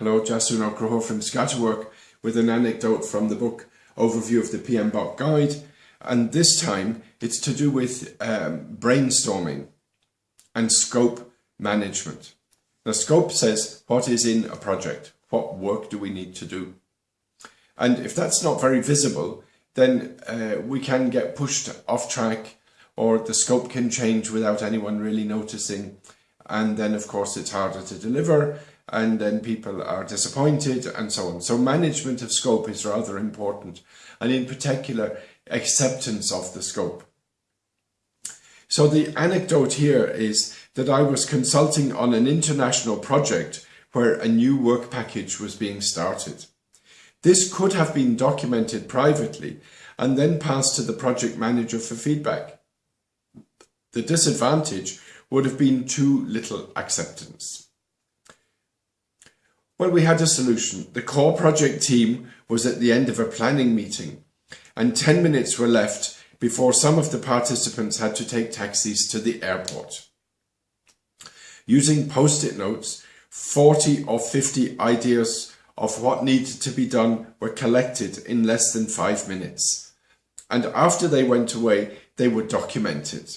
Hello, Jason O'Croho from Scatterwork with an anecdote from the book Overview of the PMBOK Guide. And this time it's to do with um, brainstorming and scope management. The scope says what is in a project, what work do we need to do. And if that's not very visible, then uh, we can get pushed off track or the scope can change without anyone really noticing. And then of course it's harder to deliver and then people are disappointed and so on. So management of scope is rather important and in particular acceptance of the scope. So the anecdote here is that I was consulting on an international project where a new work package was being started. This could have been documented privately and then passed to the project manager for feedback. The disadvantage would have been too little acceptance. Well, we had a solution. The core project team was at the end of a planning meeting and 10 minutes were left before some of the participants had to take taxis to the airport. Using post-it notes, 40 or 50 ideas of what needed to be done were collected in less than five minutes. And after they went away, they were documented.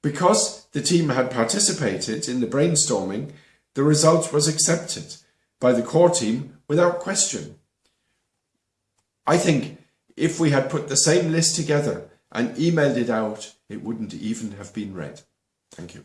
Because the team had participated in the brainstorming, the result was accepted by the core team without question. I think if we had put the same list together and emailed it out, it wouldn't even have been read. Thank you.